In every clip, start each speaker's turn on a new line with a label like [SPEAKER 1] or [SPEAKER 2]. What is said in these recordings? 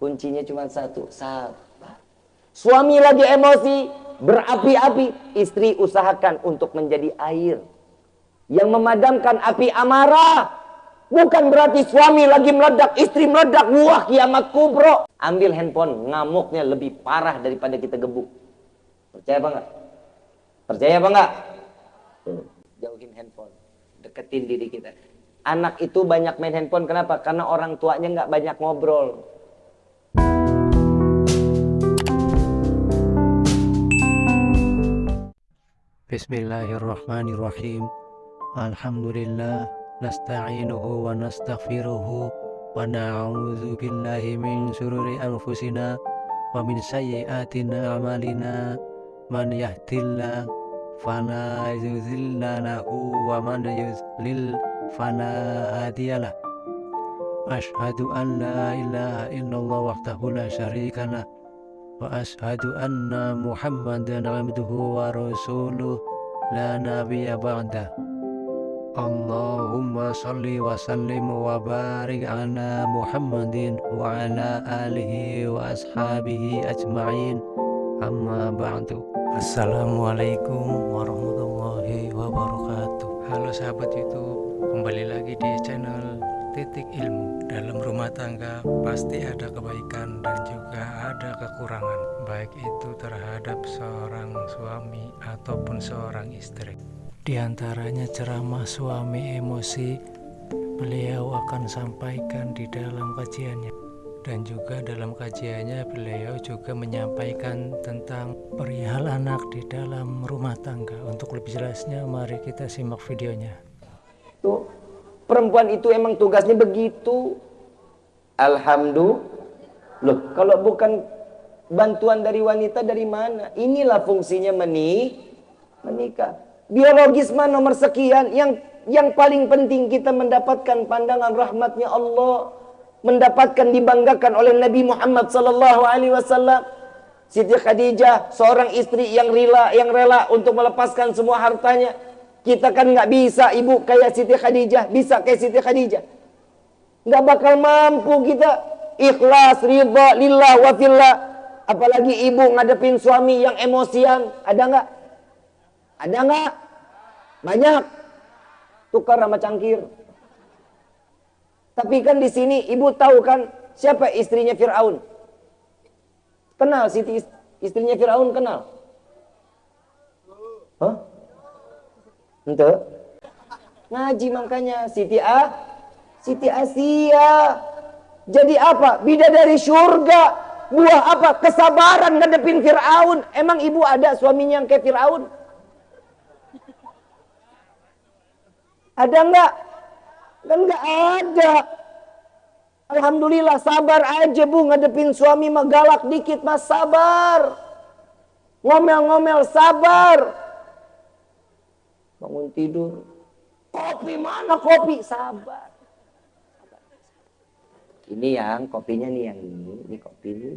[SPEAKER 1] Kuncinya cuma satu, sabar. Suami lagi emosi, berapi-api, istri usahakan untuk menjadi air yang memadamkan api amarah. Bukan berarti suami lagi meledak, istri meledak, wah kiamat kubro. Ambil handphone, ngamuknya lebih parah daripada kita gebuk. Percaya apa enggak? Percaya apa enggak? Jauhin handphone, deketin diri kita. Anak itu banyak main handphone, kenapa? Karena orang tuanya nggak banyak ngobrol.
[SPEAKER 2] بسم الله الرحمن الرحيم الحمد لله نستعينه ونستغفره ونعوذ بالله من شرور أنفسنا ومن سيئات أعمالنا من يهد الله فلا يذل له ومن يذلل فلا هادي له أشهد أن لا إله إلا الله وحده لا شريك له muhammadan abduhu wa rasuluh la nabiyya ba'dah Allahumma salli wa sallim wa barik ala Muhammadin wa ala alihi wa ashabihi ajma'in amma ba'du Assalamualaikum warahmatullahi wabarakatuh. Halo sahabat youtube kembali lagi di channel titik ilmu. Dalam rumah tangga pasti ada kebaikan dan juga ada kekurangan baik itu terhadap seorang suami ataupun seorang istri. Di antaranya ceramah suami emosi beliau akan sampaikan di dalam kajiannya. Dan juga dalam kajiannya beliau juga menyampaikan tentang perihal anak di dalam rumah tangga. Untuk lebih jelasnya mari kita simak videonya.
[SPEAKER 1] Tuh perempuan itu emang tugasnya begitu. Alhamdulillah loh kalau bukan bantuan dari wanita dari mana? Inilah fungsinya menih menikah. Biologis mah nomor sekian. Yang yang paling penting kita mendapatkan pandangan rahmatnya Allah. Mendapatkan dibanggakan oleh Nabi Muhammad sallallahu alaihi wasallam. Siti Khadijah seorang istri yang rela yang rela untuk melepaskan semua hartanya kita kan nggak bisa ibu kayak Siti Khadijah bisa kayak Siti Khadijah nggak bakal mampu kita ikhlas ridha lillah wa fillah apalagi ibu ngadepin suami yang emosian ada nggak ada nggak? Banyak. Tukar sama cangkir. Tapi kan di sini ibu tahu kan siapa istrinya Fir'aun? Kenal Siti istrinya Fir'aun kenal? Hah? Ente? Ngaji makanya Siti A Siti Asia. Jadi apa? Bidadari surga. Buah apa? Kesabaran ngadepin Fir'aun. Emang ibu ada suaminya yang kayak Fir'aun? Ada enggak? Kan enggak ada. Alhamdulillah sabar aja bu ngadepin suami mah galak dikit mas sabar. Ngomel-ngomel sabar. Bangun tidur. Kopi mana kopi? Sabar. Ini yang kopinya nih yang ini, ini kopi ini.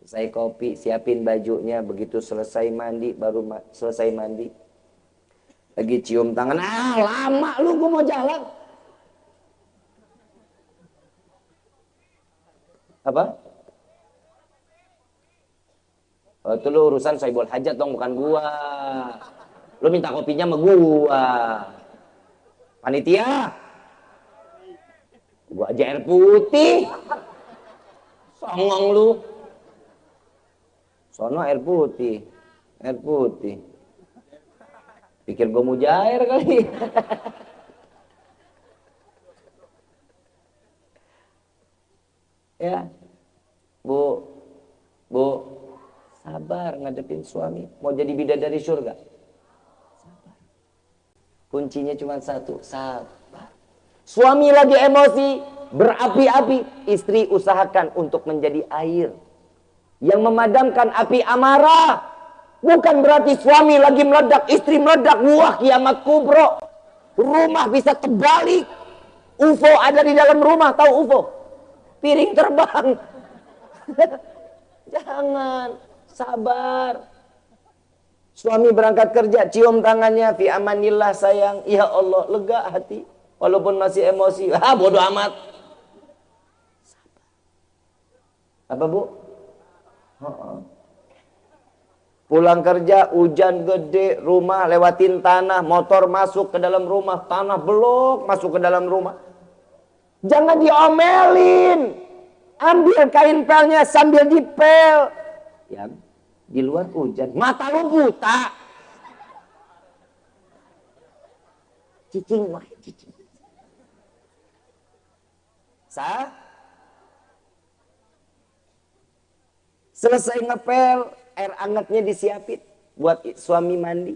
[SPEAKER 1] Selesai kopi, siapin bajunya, begitu selesai mandi, baru ma selesai mandi, lagi cium tangan ah lama lu gue mau jalan apa oh, itu lu urusan saibul hajat dong bukan gua lu minta kopinya sama gua. Panitia. Gua aja air putih. Songong lu. Sono air putih. Air putih. Pikir gue mujair kali. ya, Bu, Bu, sabar ngadepin suami. Mau jadi bidadari surga. Kuncinya cuma satu, sabar. Suami lagi emosi, berapi-api. Istri usahakan untuk menjadi air. Yang memadamkan api amarah Bukan berarti suami lagi meledak, istri meledak, wah kiamat kubro. Rumah bisa terbalik. UFO ada di dalam rumah, tahu UFO? Piring terbang. Jangan, sabar. Suami berangkat kerja, cium tangannya, fi amanillah sayang. Ya Allah, lega hati. Walaupun masih emosi, ah bodoh amat. Apa bu? Pulang kerja, hujan gede, rumah lewatin tanah, motor masuk ke dalam rumah, tanah belok masuk ke dalam rumah. Jangan diomelin. Ambil kain pelnya sambil dipel. Ya, di luar hujan. Mata lu buta. Cicing, wah, cicing. Sah? Selesai ngepel, air angetnya disiapin buat suami mandi.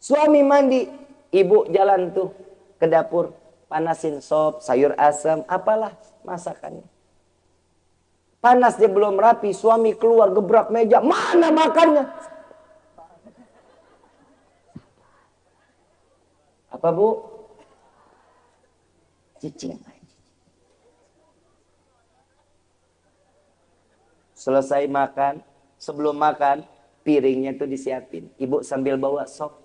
[SPEAKER 1] Suami mandi, ibu jalan tuh ke dapur, panasin sop, sayur asam, apalah masakannya. Panas dia belum rapi, suami keluar gebrak meja, mana makannya? Apa bu? Cicing. Selesai makan, sebelum makan, piringnya tuh disiapin. Ibu sambil bawa sop.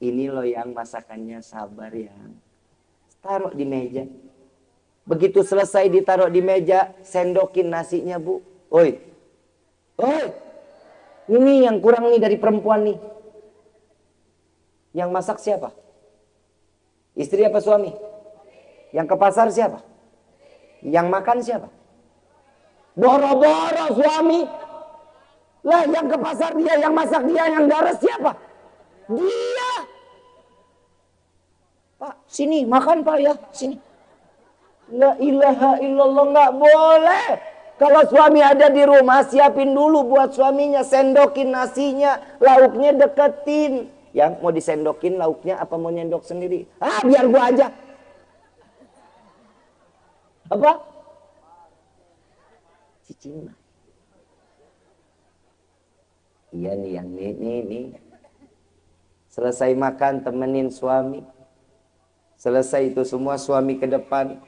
[SPEAKER 1] Ini loh yang masakannya sabar ya. Taruh di meja. Begitu selesai ditaruh di meja, sendokin nasinya bu. Oi, oi, ini yang kurang nih dari perempuan nih. Yang masak siapa? Istri apa suami? Yang ke pasar siapa? Yang makan siapa? Boro-boro suami. Lah yang ke pasar dia, yang masak dia, yang daras siapa? Dia. Pak, sini makan Pak ya, sini. La ilaha illallah nggak boleh. Kalau suami ada di rumah, siapin dulu buat suaminya, sendokin nasinya, lauknya deketin. Yang mau disendokin lauknya apa mau nyendok sendiri? Ah, biar gua aja. Apa? cicing. Iya nih yang ini, ini, ini. Selesai makan temenin suami. Selesai itu semua suami ke depan.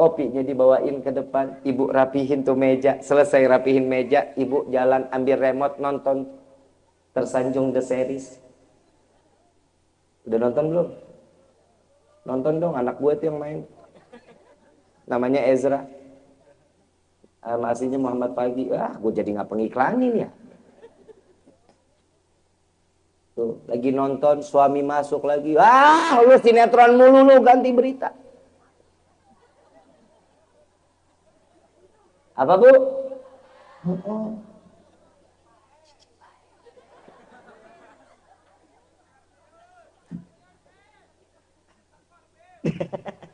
[SPEAKER 1] Kopinya dibawain ke depan. Ibu rapihin tuh meja. Selesai rapihin meja. Ibu jalan ambil remote nonton. Tersanjung The Series. Udah nonton belum? Nonton dong anak gue tuh yang main. Namanya Ezra aslinya Muhammad Pagi ah gue jadi nggak pengiklanin ya tuh lagi nonton suami masuk lagi ah lu sinetron mulu lu ganti berita apa bu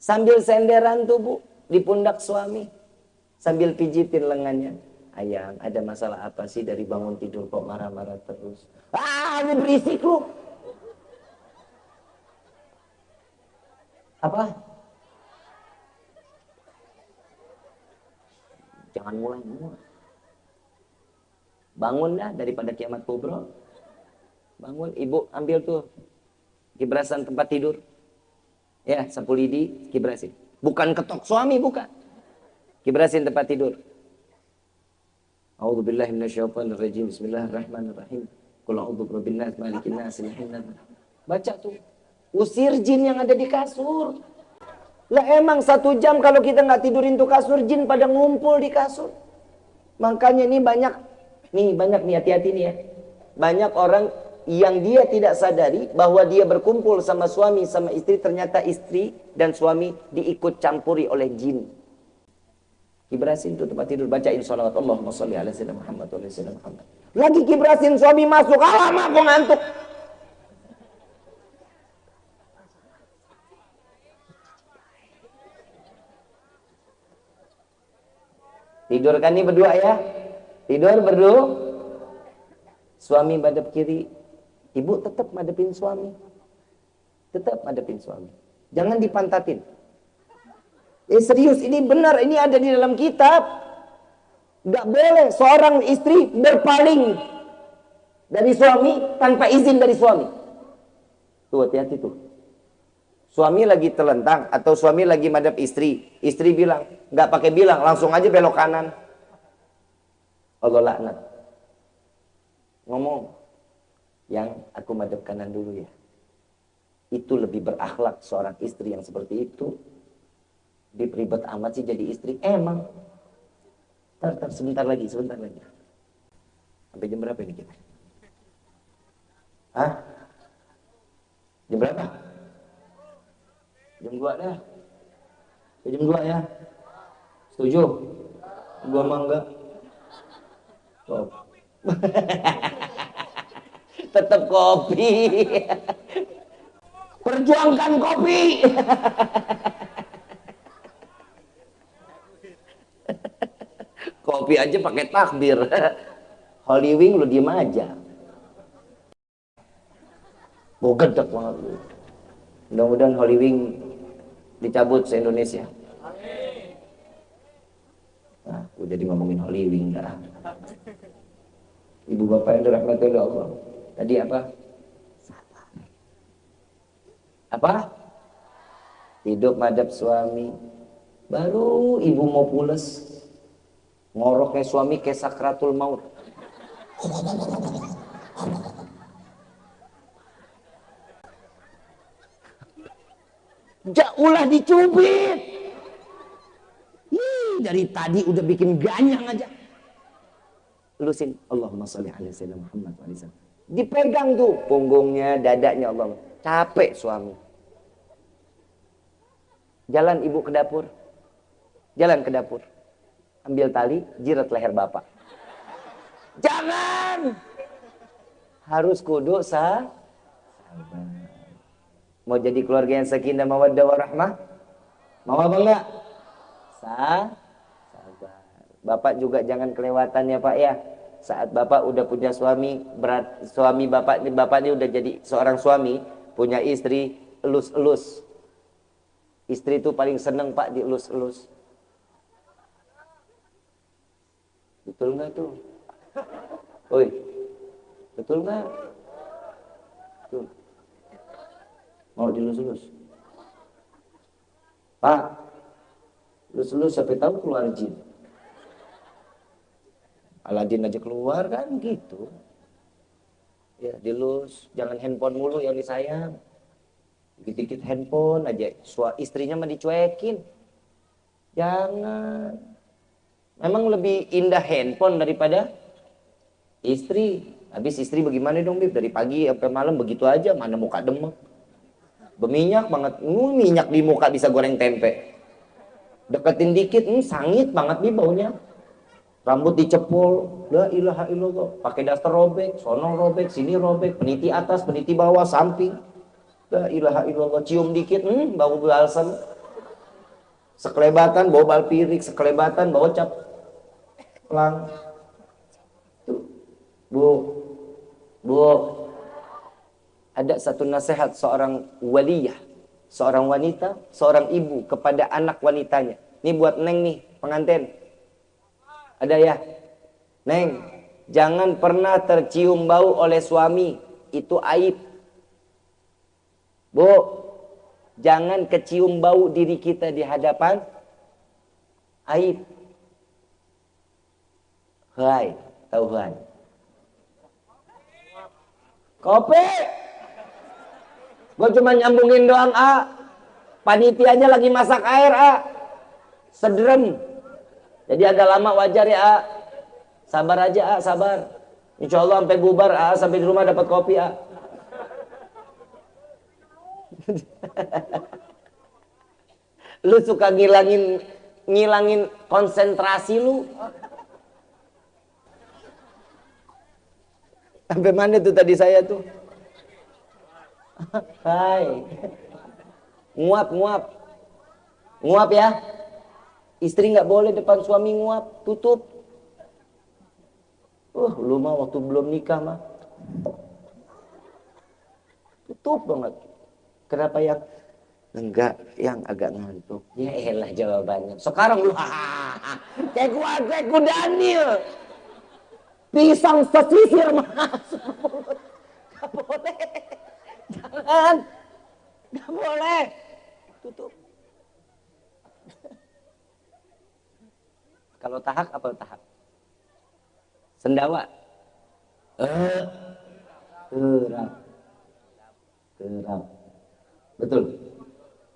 [SPEAKER 1] Sambil senderan tubuh di pundak suami. Sambil pijitin lengannya. Ayang, ada masalah apa sih dari bangun tidur kok marah-marah terus? Ah, ini berisik lu. Apa? Jangan mulai-mulai. Bangun dah daripada kiamat kubro. Bangun, ibu ambil tuh kibrasan tempat tidur. Ya, sapu lidi, kibrasin. Bukan ketok suami, bukan. Kibrasin tempat tidur. A'udzu billahi minasyaitonir rajim. Bismillahirrahmanirrahim. Qul a'udzu birabbin nas, malikin nas, ilahin nas. Baca tuh. Usir jin yang ada di kasur. Lah emang satu jam kalau kita nggak tidurin tuh kasur, jin pada ngumpul di kasur. Makanya ini banyak, nih banyak nih hati-hati nih ya. Banyak orang yang dia tidak sadari bahwa dia berkumpul sama suami sama istri ternyata istri dan suami diikut campuri oleh jin. Kibrasin itu tempat tidur bacain salawat Allahumma sholli ala sayyidina Muhammad wa ala Muhammad. Lagi kibrasin suami masuk, alamak aku ngantuk. Tidur kan ini berdua ya? Tidur berdua. Suami badap kiri, Ibu tetap madepin suami. Tetap madepin suami. Jangan dipantatin. Eh serius, ini benar, ini ada di dalam kitab. Gak boleh seorang istri berpaling dari suami tanpa izin dari suami. Tuh hati-hati tuh. Suami lagi telentang atau suami lagi madep istri. Istri bilang, gak pakai bilang, langsung aja belok kanan. Allah laknat. Ngomong, yang aku madep kanan dulu ya. Itu lebih berakhlak seorang istri yang seperti itu Ribet amat sih jadi istri. Emang. Tar, tar, sebentar lagi, sebentar lagi. Sampai jam berapa ini kita? Hah? Jam berapa? Jam 2 dah. Jam 2 ya. Setuju? Gua mah enggak. Oh. Tetap kopi. Perjuangkan kopi. kopi aja pakai takbir. Holy Wing lu diem aja. Gue gedek banget lu. Mudah-mudahan Holy Wing dicabut se-Indonesia. Nah, gue jadi ngomongin Holy Wing dah. Ibu bapak yang dirahmati oleh Allah. Tadi apa? Apa? Hidup madap suami. Baru ibu mau pules. Ngoroknya suami kayak sakratul maut. Jauhlah dicubit. Ih, dari tadi udah bikin ganyang aja. Lusin. Allahumma salli ala sayyidina Muhammad wa Dipegang tuh punggungnya, dadanya Allah. Capek suami. Jalan ibu ke dapur. Jalan ke dapur. Ambil tali, jirat leher bapak. Jangan. Harus kudu sah. Mau jadi keluarga yang sakinah mawaddah warahmah? Mau apa enggak? Sah. Sabar. Bapak juga jangan kelewatan ya Pak ya. Saat Bapak udah punya suami, berat suami Bapak ini Bapak ini udah jadi seorang suami, punya istri, elus-elus. Istri itu paling seneng Pak dielus-elus. Betul nggak tuh? Oi, betul nggak? Tuh. Mau dilus-lus? Pak, lus-lus sampai tahu keluar jin. Aladin aja keluar kan gitu. Ya, dilus, jangan handphone mulu yang disayang. Dikit-dikit handphone aja, Sua, istrinya mah dicuekin. Jangan. Memang lebih indah handphone daripada Istri, habis istri bagaimana dong Bib? Dari pagi sampai malam begitu aja, mana muka demek. Berminyak banget, uh, minyak di muka bisa goreng tempe. Deketin dikit, hmm, sangit banget Bib baunya. Rambut dicepul, la ilaha illallah. Pakai daster robek, sono robek, sini robek, peniti atas, peniti bawah, samping. La ilaha illallah, cium dikit, hmm, bau balsam. Sekelebatan, bau balpirik, sekelebatan, bau cap. Pelang Bu, Bu, ada satu nasihat seorang waliyah, seorang wanita, seorang ibu kepada anak wanitanya. Ini buat Neng nih, pengantin. Ada ya? Neng, jangan pernah tercium bau oleh suami, itu aib. Bu, jangan kecium bau diri kita di hadapan aib. Hai, tahu hai. Kopi. Gue cuma nyambungin doang, A. Panitianya lagi masak air, A. Sederem. Jadi agak lama wajar ya, A. Sabar aja, A. Sabar. Insya Allah sampai bubar, A. Sampai di rumah dapat kopi, A. lu suka ngilangin ngilangin konsentrasi lu Sampai mana tuh tadi saya tuh? Hai. Nguap, nguap. Nguap ya. Istri nggak boleh depan suami nguap, tutup. Uh, lu mah waktu belum nikah mah. Tutup banget. Kenapa yang enggak yang agak ngantuk? Ya elah jawabannya. Sekarang lu kayak gua kayak gua Daniel pisang sesisir masuk mulut. Boleh. Jangan. Gak boleh. Tutup. Kalau tahak apa tahak? Sendawa. Eh. Kerap. Kerap. Betul.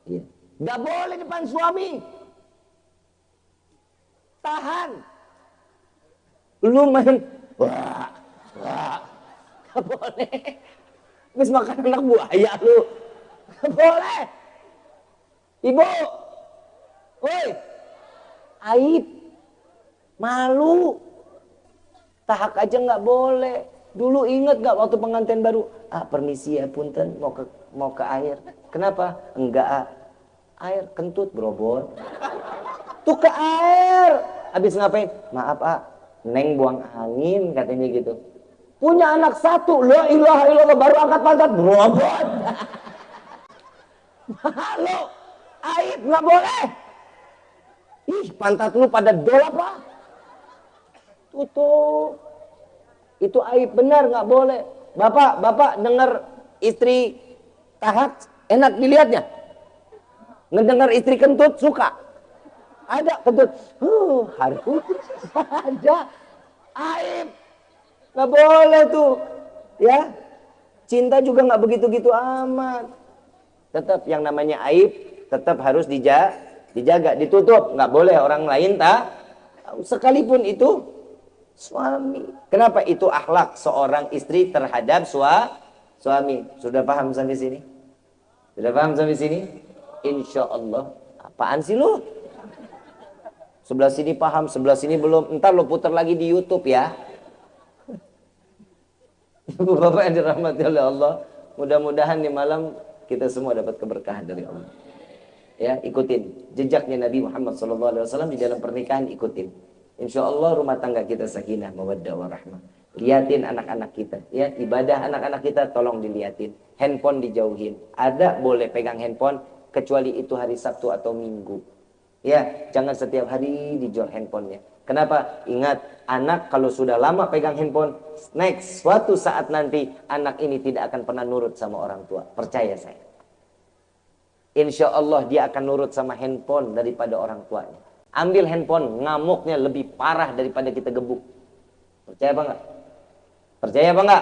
[SPEAKER 1] Iya. Gak boleh depan suami. tahan. Lu main, wah, wah, gak boleh. Habis makan anak buaya lu. Boleh. Ibu, woi, aib, malu, tahak aja nggak boleh. Dulu inget nggak waktu pengantin baru, ah permisi ya punten mau ke mau ke air. Kenapa? Enggak ah. Air kentut brobot. Tuh ke air. Habis ngapain? Maaf ah, neng buang angin katanya gitu. Punya anak satu, la ilaha illallah baru angkat pantat brobot. Malu aib nggak boleh. Ih, pantat lu pada dol apa? Tutup. Itu aib benar nggak boleh. Bapak, bapak dengar istri tahat enak dilihatnya. Ngedengar istri kentut suka. Ada kentut. Huh, harus ada aib. Nggak boleh tuh. Ya. Cinta juga nggak begitu-gitu amat. Tetap yang namanya aib tetap harus dijaga, dijaga, ditutup. Nggak boleh orang lain tak. Sekalipun itu suami. Kenapa itu akhlak seorang istri terhadap sua, suami? Sudah paham sampai sini? Sudah paham sampai sini? Insya Allah. Apaan sih lu? Sebelah sini paham, sebelah sini belum. Ntar lo putar lagi di YouTube ya. Ibu bapak yang dirahmati oleh Allah. Mudah-mudahan di malam kita semua dapat keberkahan dari Allah. Ya ikutin jejaknya Nabi Muhammad SAW di dalam pernikahan ikutin. Insya Allah rumah tangga kita sakinah mawaddah warahmah. Liatin anak-anak kita ya. Ibadah anak-anak kita tolong diliatin. Handphone dijauhin. Ada boleh pegang handphone kecuali itu hari Sabtu atau Minggu. Ya jangan setiap hari dijual handphonenya kenapa ingat anak kalau sudah lama pegang handphone next suatu saat nanti anak ini tidak akan pernah nurut sama orang tua percaya saya insya Allah dia akan nurut sama handphone daripada orang tuanya. Ambil handphone, ngamuknya lebih parah daripada kita gebuk. Percaya apa? Percaya apa?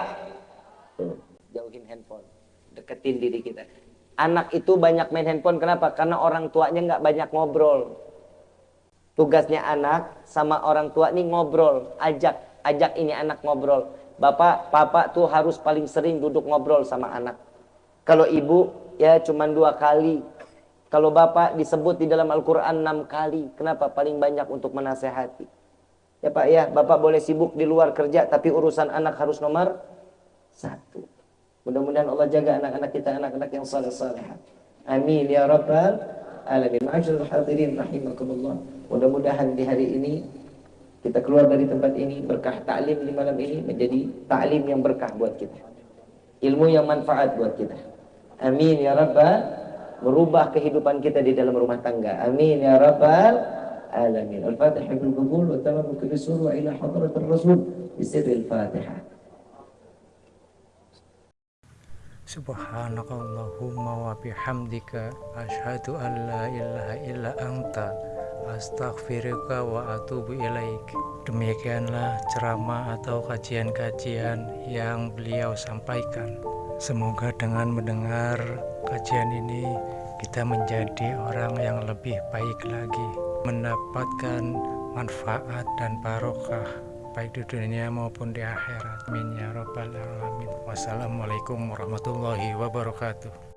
[SPEAKER 1] Jauhin handphone. Deketin diri kita. Anak itu banyak main handphone, kenapa? Karena orang tuanya enggak banyak ngobrol. Tugasnya anak sama orang tua ini ngobrol. Ajak, ajak ini anak ngobrol. Bapak, papa tuh harus paling sering duduk ngobrol sama anak. Kalau ibu ya cuma dua kali. Kalau bapak disebut di dalam Al-Quran enam kali. Kenapa? Paling banyak untuk menasehati. Ya Pak ya, Bapak boleh sibuk di luar kerja, tapi urusan anak harus nomor satu. Mudah-mudahan Allah jaga anak-anak kita, anak-anak yang saleh-saleh. Amin ya Rabbal Alamin. Ma'asyarul hadirin rahimakumullah. Mudah-mudahan di hari ini kita keluar dari tempat ini berkah taklim di malam ini menjadi taklim yang berkah buat kita. Ilmu yang manfaat buat kita. Amin ya Rabbal merubah kehidupan kita di dalam rumah tangga. Amin ya Rabbal alamin. Al-Fatihah bil qabul wa tamam kulli surah ila hadratir Rasul bi sirril Fatihah.
[SPEAKER 2] Subhanakallahumma wa bihamdika asyhadu an la ilaha illa anta astaghfiruka wa atubu ilaik. Demikianlah ceramah atau kajian-kajian yang beliau sampaikan. Semoga dengan mendengar kajian ini kita menjadi orang yang lebih baik lagi, mendapatkan manfaat dan barokah baik di dunia maupun di akhirat. Amin ya rabbal alamin. Wassalamualaikum warahmatullahi wabarakatuh.